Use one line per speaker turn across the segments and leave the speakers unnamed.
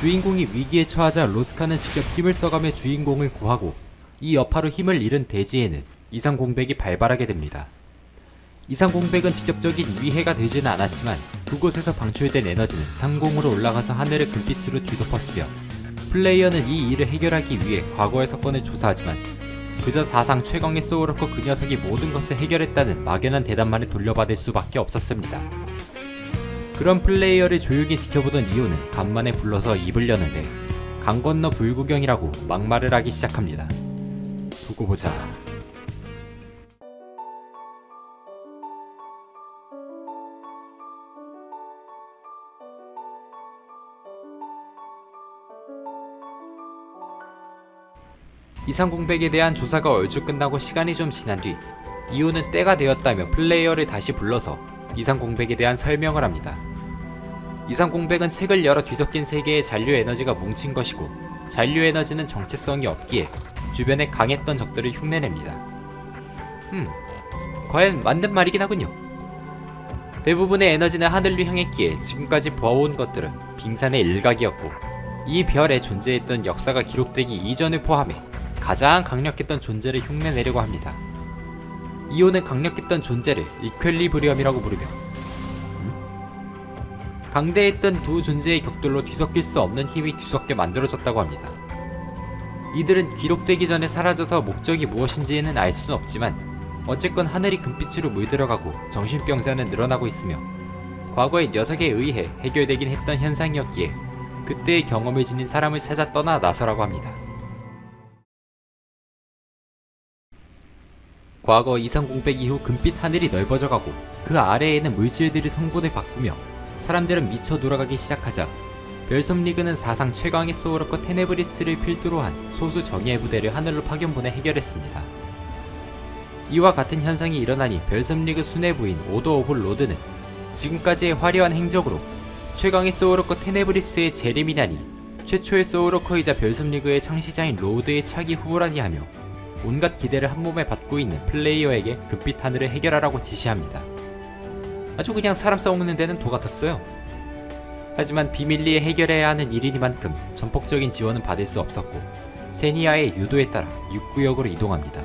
주인공이 위기에 처하자 로스카는 직접 힘을 써가며 주인공을 구하고 이 여파로 힘을 잃은 대지에는 이상 공백이 발발하게 됩니다. 이상 공백은 직접적인 위해가 되지는 않았지만 그곳에서 방출된 에너지는 상공으로 올라가서 하늘을 금빛으로 뒤덮었으며 플레이어는 이 일을 해결하기 위해 과거의 사건을 조사하지만 그저 사상 최강의 소울워커 그 녀석이 모든 것을 해결했다는 막연한 대답만을 돌려받을 수밖에 없었습니다. 그런 플레이어를 조용히 지켜보던 이오는 간만에 불러서 입을 여는데 강 건너 불구경이라고 막말을 하기 시작합니다. 두고 보자. 이상공백에 대한 조사가 얼추 끝나고 시간이 좀 지난 뒤 이오는 때가 되었다며 플레이어를 다시 불러서 이상공백에 대한 설명을 합니다. 이상공백은 책을 열어 뒤섞인 세 개의 잔류 에너지가 뭉친 것이고 잔류 에너지는 정체성이 없기에 주변에 강했던 적들을 흉내냅니다. 음, 과연 맞는 말이긴 하군요. 대부분의 에너지는 하늘로 향했기에 지금까지 보아온 것들은 빙산의 일각이었고 이 별에 존재했던 역사가 기록되기 이전을 포함해 가장 강력했던 존재를 흉내내려고 합니다. 이오는 강력했던 존재를 이퀄리브리엄이라고 부르며 음? 강대했던 두 존재의 격돌로 뒤섞일 수 없는 힘이 뒤섞여 만들어졌다고 합니다. 이들은 기록되기 전에 사라져서 목적이 무엇인지는 알 수는 없지만 어쨌건 하늘이 금빛으로 물들어가고 정신병자는 늘어나고 있으며 과거의 녀석에 의해 해결되긴 했던 현상이었기에 그때의 경험을 지닌 사람을 찾아 떠나 나서라고 합니다. 과거 이상공백 이후 금빛 하늘이 넓어져가고 그 아래에는 물질들이 성분을 바꾸며 사람들은 미쳐 돌아가기 시작하자 별섬리그는 사상 최강의 소울워커 테네브리스를 필두로 한 소수 정예의 부대를 하늘로 파견 보내 해결했습니다. 이와 같은 현상이 일어나니 별섬리그 수뇌부인 오더 오브 로드는 지금까지의 화려한 행적으로 최강의 소울워커 테네브리스의 재림이라니 최초의 소울워커이자 별섬리그의 창시자인 로드의 차기 후보라니 하며 온갖 기대를 한몸에 받고 있는 플레이어에게 금빛 하늘을 해결하라고 지시합니다. 아주 그냥 사람 써먹는 데는 도가 텄어요. 하지만 비밀리에 해결해야 하는 일이니만큼 전폭적인 지원은 받을 수 없었고 세니아의 유도에 따라 육구역으로 이동합니다.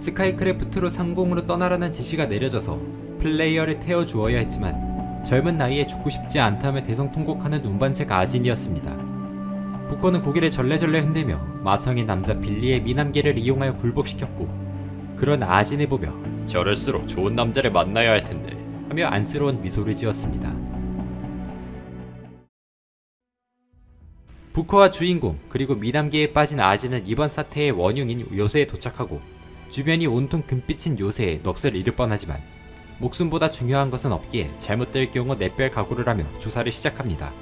스카이크래프트로 상공으로 떠나라는 지시가 내려져서 플레이어를 태워주어야 했지만 젊은 나이에 죽고 싶지 않다며 대성통곡하는 운반책 아진이었습니다. 부커는 고개를 절레절레 흔들며 마성의 남자 빌리의 미남계를 이용하여 굴복시켰고 그런 아진을 보며 저럴수록 좋은 남자를 만나야 할 텐데 하며 안쓰러운 미소를 지었습니다. 부커와 주인공 그리고 미남계에 빠진 아진은 이번 사태의 원흉인 요새에 도착하고 주변이 온통 금빛인 요새에 넋을 잃을 뻔하지만 목숨보다 중요한 것은 없기에 잘못될 경우 내뺄 각오를 하며 조사를 시작합니다.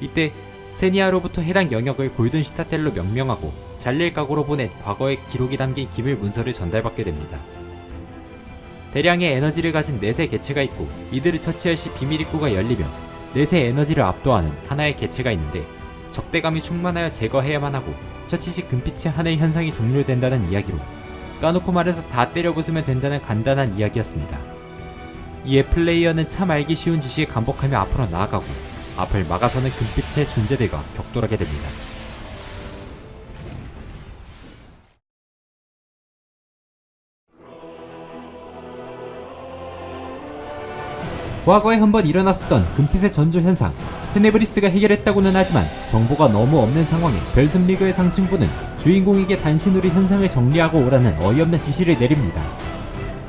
이때 세니아로부터 해당 영역을 골든 시타텔로 명명하고 잘릴 각오로 보낸 과거의 기록이 담긴 기밀 문서를 전달받게 됩니다. 대량의 에너지를 가진 넷의 개체가 있고 이들을 처치할 시 비밀 입구가 열리며 넷의 에너지를 압도하는 하나의 개체가 있는데 적대감이 충만하여 제거해야만 하고 처치 시 금빛의 하늘 현상이 종료된다는 이야기로 까놓고 말해서 다 때려 부수면 된다는 간단한 이야기였습니다. 이에 플레이어는 참 알기 쉬운 지시에 감복하며 앞으로 나아가고 앞을 막아서는 금빛의 존재들과 격돌하게 됩니다. 과거에 한번 일어났었던 금빛의 전조 현상 테네브리스가 해결했다고는 하지만 정보가 너무 없는 상황에 별슴리그의 상층부는 주인공에게 단신으로 현상을 정리하고 오라는 어이없는 지시를 내립니다.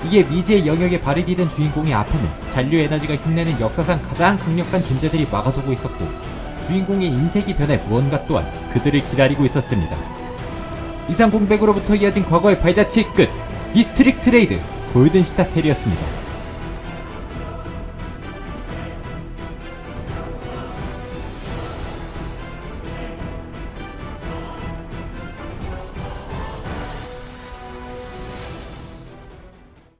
이게 미지의 영역에 발이 디든 주인공의 앞에는 잔류 에너지가 흉내는 역사상 가장 강력한 존재들이 막아서고 있었고 주인공의 인색이 변해 무언가 또한 그들을 기다리고 있었습니다. 이상 공백으로부터 이어진 과거의 발자취의 끝! 이스트릭 트레이드 골든 시타 텔이었습니다.